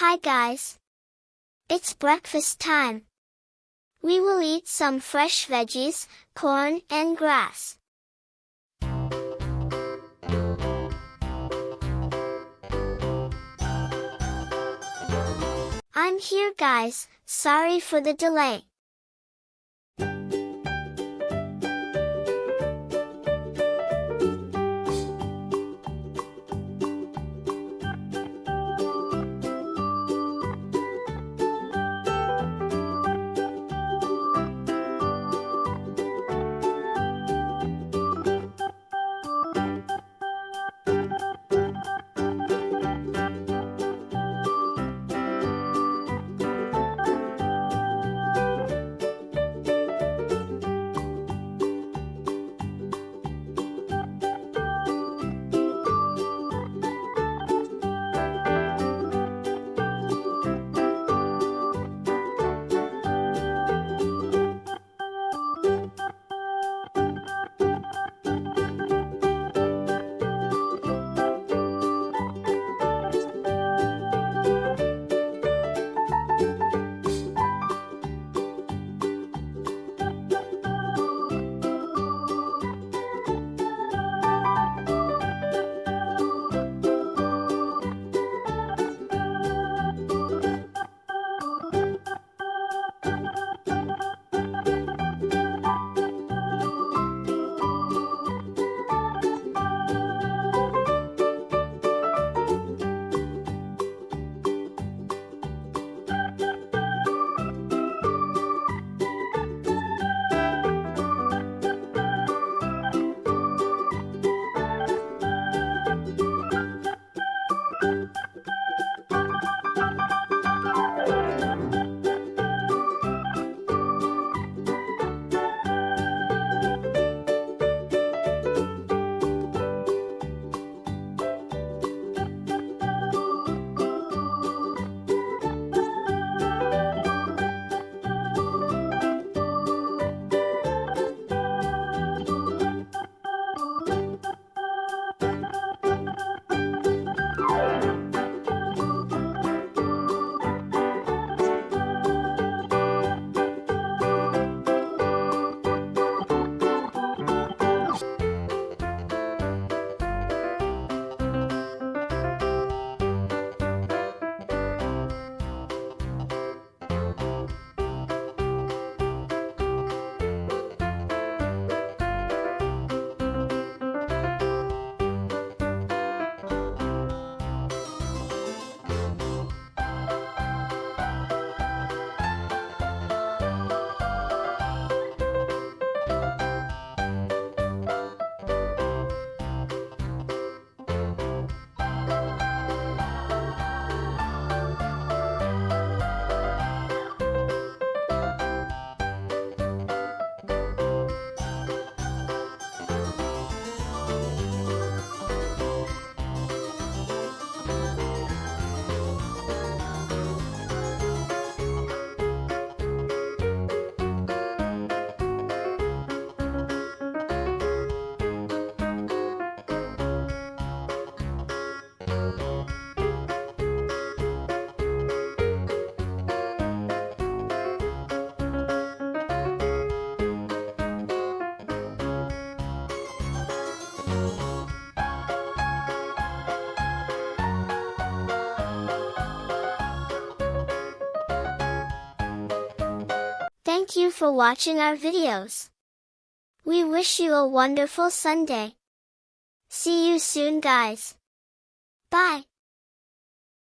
Hi guys. It's breakfast time. We will eat some fresh veggies, corn and grass. I'm here guys, sorry for the delay. For watching our videos. We wish you a wonderful Sunday. See you soon guys. Bye.